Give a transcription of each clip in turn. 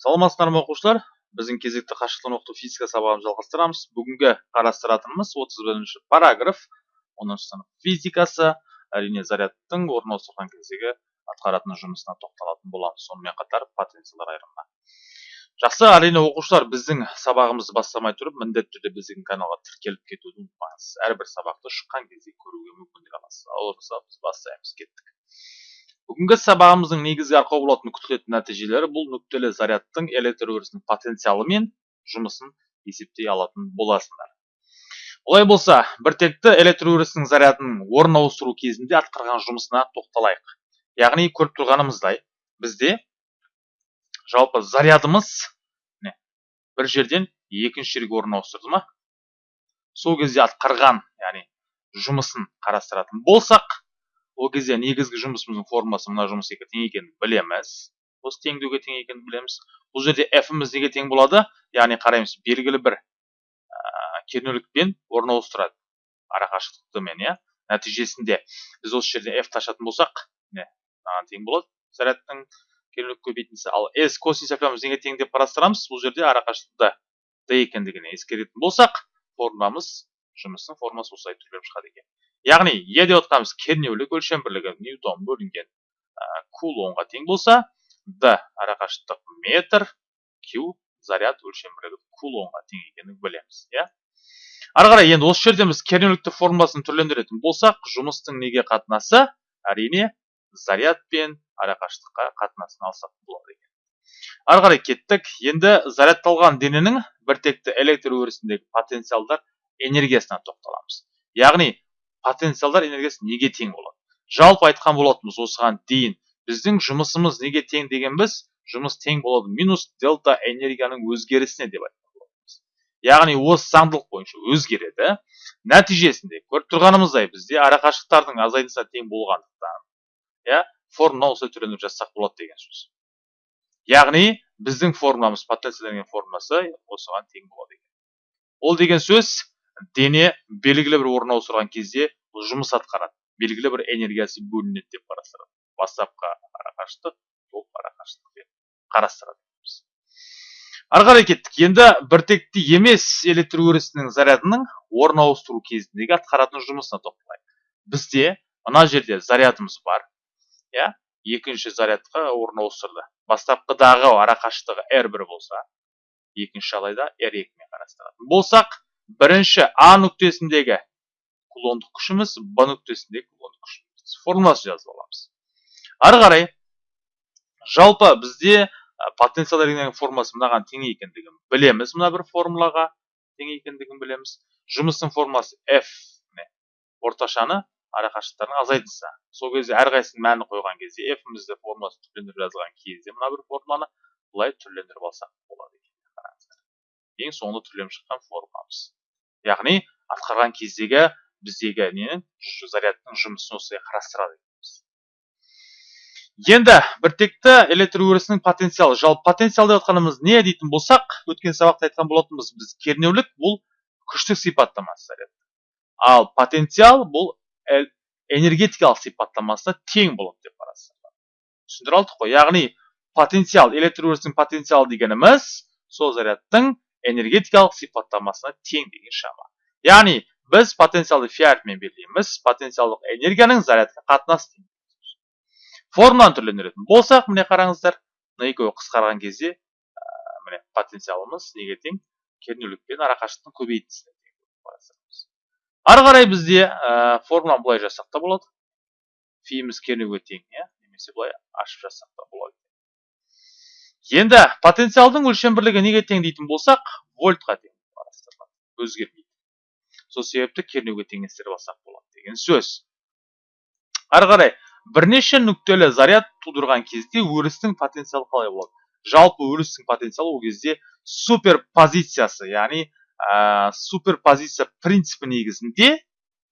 саламатсыздар ма оқушылар. Біздің кезекті қашықтан оқыту физика сабағын жалғастырамыз. Бүгінгі қарастыратынымыз 31 параграф 10 сынып физикасы әрине зарядтың орын ауыстырған кездегі атқаратын жұмысына тоқталатын боламыз. Сонымен қатар потенциалдар айырымына. Жақсы әрине оқушылар біздің сабағымызды бастамай тұрып міндетті түрде біздің каналға тіркеліп кетуді ұмытпаңыз. Әрбір сабақты шыққан кезде көруге мүмкіндік аласыз. Ал біз бастаймыз кеттік. Бүгінгі сабағымыздың негізгі арқау болатын күтілетін нәтижелері бұл нүктелі зарядтың электр өрісінің потенциалы мен жұмысын есептей алатын боласыңдар олай болса біртекті электр өрісінің зарядын орын ауыстыру кезінде атқарған жұмысына тоқталайық. Яғни көріп тұрғанымыздай бізде жалпы зарядымыз бір жерден екінші жерге орын ауыстырды ма? Сол кезде атқарған яғни жұмысын қарастыратын болсақ ол кезде негізгі жұмысымыздың формасы мына жұмыс тең екенін білеміз. Осы теңдеуге тең екенін білеміз. Бұл жерде f-іміз неге тең болады? Яғни қараймыз белгілі бір ә, кернеулікпен орын ауыстырады. Арақашықтықтымен иә? Нәтижесінде біз осы жерде f ташатын болсақ міне мынаған тең болады зарядтың кернеулік көбейтіндісі. Ал s косинус ф неге тең деп қарастырамыз? Бұл жерде арақашықтықты d екендігін ескеретін болсақ формуламыз жұмыстың формуласы осылай түрленіп шығады екен. Яғни е деп отқанымыз кернеулік өлшем бірлігі ньютон бөлінген ә, кулонға тең болса д арақашықтық метр q заряд өлшем бірлігі кулонға тең екенін білеміз иә? Ары қарай енді осы жерде біз кернеуліктің формуласын түрлендіретін болсақ жұмыстың неге қатынасы әрине заряд пен арақашықтыққа қатынасын алсақ болады екен. Ары қарай кеттік. Енді зарядталған дененің біртекті электр өрісіндегі потенциалдар энергиясына тоқталамыз. Яғни потенциалдар энергиясы неге тең болады? Жалпы айтқан болатынбыз осыған дейін. Біздің жұмысымыз неге тең дегенбіз жұмыс тең болады минус дельта энергияның өзгерісіне деп айтқан болатынбыз. Яғни осы заңдылық бойынша өзгереді. Нәтижесінде көріп тұрғанымыздай бізде арақашықтықтардың азайындысына тең болғандықтан иә формула осылай түрленіп жазсақ болады деген сөз. Яғни біздің формуламыз потенциал формуласы осыған тең болады екен. Ол деген сөз дене белгілі бір орын ауыстырған кезде жұмыс атқарады. Белгілі бір энергиясы бөлінеді деп қарастырады. Бастапқы арақашықтық сол арақашықтықпен қарастырады ары қарай кеттік. Енді біртекті емес электр өрісінің зарядының орын ауыстыру кезіндегі атқаратын жұмысына тоқталайық. Бізде мына жерде зарядымыз бар. Иә? Екінші зарядқа орын ауыстырды. Бастапқыдағы арақашықтығы r бір болса екінші жағдайда r екімен қарастыратын болсақ бірінші а нүктесіндегі кулондық күшіміз б нүктесіндегі кулондық күшіміз. Формуласын жазып аламыз. Ары қарай жалпы бізде потенциал энергияның формуласы мынаған тең екендігін білеміз. Мына бір формулаға тең екендігін білеміз. Жұмыстың формуласы f орташаны арақашықтықтардың азайтысы сол кезде әрқайсысының мәнін қойған кезде f-імізді формуласын түрлендіріп жазған кезде мына бір формуланы былай түрлендіріп алсақ болады екен ең соңында түрленіп шыққан формуламыз. Яғни атқарған кездегі біздегі ненің зарядтың жұмысын осылай қарастырады енді біртекті электр өрісінің потенциалы. Жалпы потенциал деп отқанымыз не дейтін болсақ өткен сабақта айтқан болатынбыз біз кернеулік бұл күштік сипаттамасы заряд. Ал потенциал бұл энергетикалық сипаттамасына тең болады деп қарастырылады. Түсіндіре алдық қой. Яғни потенциал электр өрісінің потенциалы дегеніміз сол зарядтың энергетикалық сипаттамасына тең деген шама. Яғни біз потенциалды фи әрпімен белгілейміз потенциалдық энергияның зарядқа қатынасы формуланы түрлендіретін болсақ міне қараңыздар мына екеуі қысқарған кезде міне потенциалымыз неге тең? Кернеулік арақашықтықтың көбейтіндісіне ары қарай бізде ә, формуланы былай та болады. Фиіміз кернеуге тең иә? Немесе былай ашып жазсақ енді потенциалдың өлшем бірлігі неге тең дейтін болсақ вольтқа тең қарастырылады өзгермейді. Сол себепті кернеуге теңестіріп алсақ болады деген сөз. Ары қарай бірнеше нүктелі заряд тудырған кезде өрістің потенциалы қалай болады? Жалпы өрістің потенциалы ол кезде суперпозициясы яғни ә, суперпозиция принципі негізінде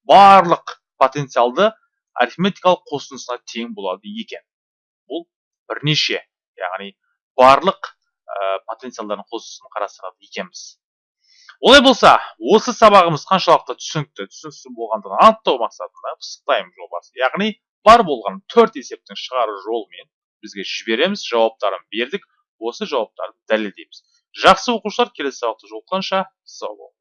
барлық потенциалды арифметикалық қосындысына тең болады екен. Бұл бірнеше яғни барлық ә, потенциалдардың қосындысын қарастырады екенбіз олай болса осы сабағымыз қаншалықты түсінікті түсініксіз болғандығын анықтау мақсатында пысықтаймыз жобасы яғни бар болған төрт есептің шығару жолымен бізге жібереміз жауаптарын бердік осы жауаптарды дәлелдейміз. Жақсы оқушылар келесі сабақта жолыққанша сау болыңыздар